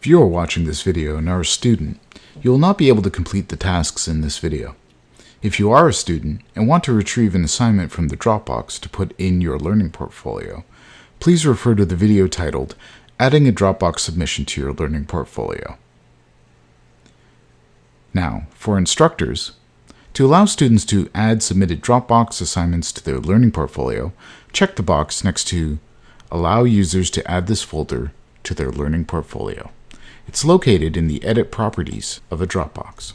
If you are watching this video and are a student, you will not be able to complete the tasks in this video. If you are a student and want to retrieve an assignment from the Dropbox to put in your learning portfolio, please refer to the video titled Adding a Dropbox Submission to Your Learning Portfolio. Now, for instructors, to allow students to add submitted Dropbox assignments to their learning portfolio, check the box next to Allow users to add this folder to their learning portfolio. It's located in the Edit Properties of a Dropbox.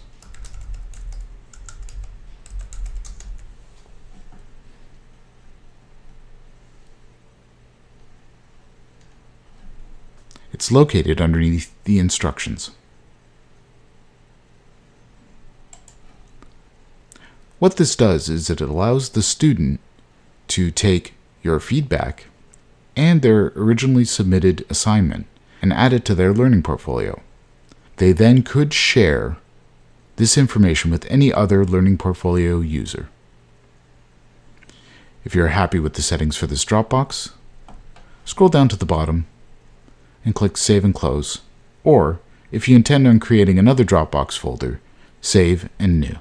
It's located underneath the instructions. What this does is it allows the student to take your feedback and their originally submitted assignment and add it to their learning portfolio. They then could share this information with any other learning portfolio user. If you're happy with the settings for this Dropbox, scroll down to the bottom and click Save and Close, or if you intend on creating another Dropbox folder, Save and New.